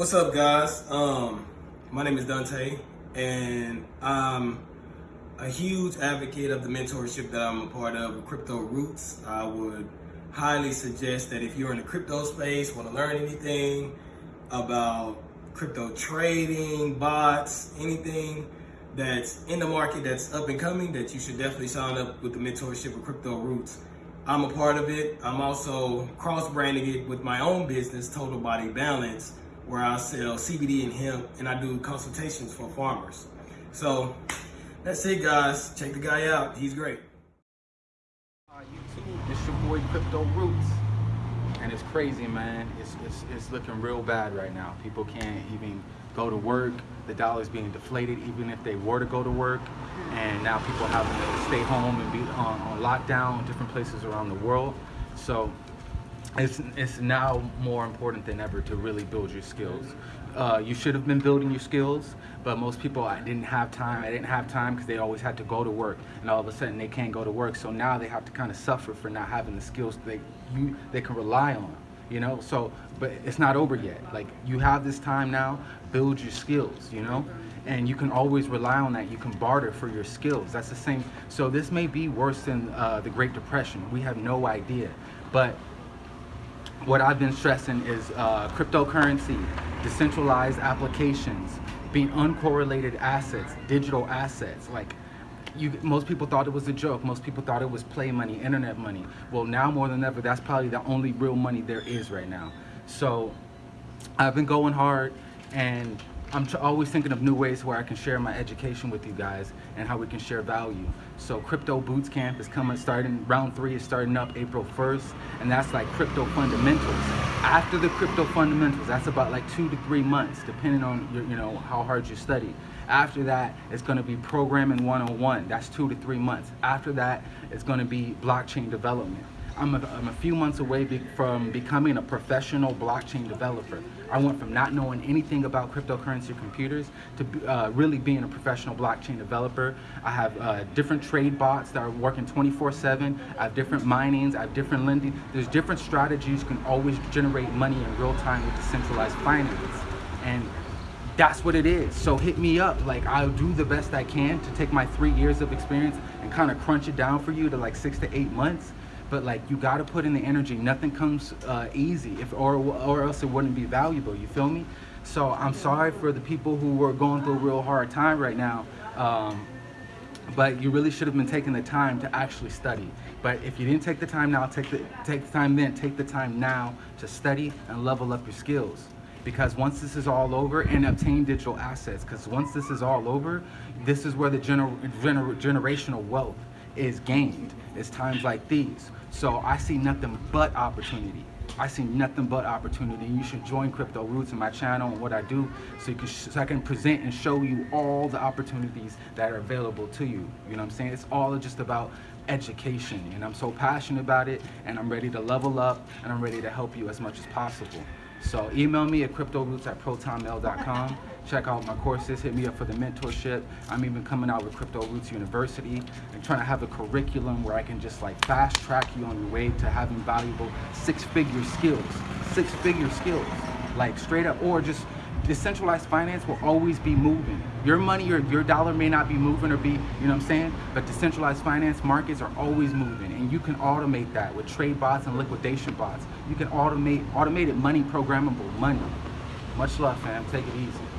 What's up, guys? Um, my name is Dante, and I'm a huge advocate of the mentorship that I'm a part of, Crypto Roots. I would highly suggest that if you're in the crypto space, want to learn anything about crypto trading, bots, anything that's in the market that's up and coming, that you should definitely sign up with the mentorship of Crypto Roots. I'm a part of it. I'm also cross-branding it with my own business, Total Body Balance, where I sell CBD and hemp and I do consultations for farmers. So that's it guys. Check the guy out. He's great. Uh, YouTube, it's your boy Crypto Roots. And it's crazy, man. It's, it's, it's looking real bad right now. People can't even go to work. The dollar's being deflated even if they were to go to work. And now people having to stay home and be on, on lockdown in different places around the world. So it's, it's now more important than ever to really build your skills. Uh, you should have been building your skills, but most people, I didn't have time. I didn't have time because they always had to go to work, and all of a sudden they can't go to work. So now they have to kind of suffer for not having the skills they you they can rely on. You know, so but it's not over yet. Like you have this time now, build your skills. You know, and you can always rely on that. You can barter for your skills. That's the same. So this may be worse than uh, the Great Depression. We have no idea, but what I've been stressing is uh, cryptocurrency, decentralized applications, being uncorrelated assets, digital assets. Like, you, most people thought it was a joke. Most people thought it was play money, internet money. Well, now more than ever, that's probably the only real money there is right now. So, I've been going hard, and I'm always thinking of new ways where I can share my education with you guys and how we can share value. So Crypto Boots Camp is coming, starting, round three is starting up April 1st, and that's like crypto fundamentals. After the crypto fundamentals, that's about like two to three months, depending on your, you know how hard you study. After that, it's gonna be programming 101, that's two to three months. After that, it's gonna be blockchain development. I'm a, I'm a few months away be, from becoming a professional blockchain developer. I went from not knowing anything about cryptocurrency computers to uh, really being a professional blockchain developer. I have uh, different trade bots that are working 24-7. I have different minings, I have different lending. There's different strategies you can always generate money in real time with decentralized finance. And that's what it is. So hit me up. Like I'll do the best I can to take my three years of experience and kind of crunch it down for you to like six to eight months but like you got to put in the energy. Nothing comes uh, easy if or or else it wouldn't be valuable you feel me? So i'm sorry for the people who are going through a real hard time right now um, but you really should have been taking the time to actually study. But if you didn't take the time now take the take the time then. Take the time now to study and level up your skills. Because once this is all over and obtain digital assets because once this is all over this is where the gener gener generational wealth is gained it's times like these so I see nothing but opportunity. I see nothing but opportunity. You should join Crypto Roots in my channel and what I do so, you can so I can present and show you all the opportunities that are available to you. You know what I'm saying? It's all just about education and I'm so passionate about it and I'm ready to level up and I'm ready to help you as much as possible. So email me at cryptoroots at protonmail.com. Check out my courses, hit me up for the mentorship. I'm even coming out with Crypto Roots University and trying to have a curriculum where I can just like fast track you on your way to having valuable six figure skills, six figure skills, like straight up, or just decentralized finance will always be moving. Your money or your dollar may not be moving or be, you know what I'm saying? But decentralized finance markets are always moving and you can automate that with trade bots and liquidation bots. You can automate automated money, programmable money. Much love, fam. Take it easy.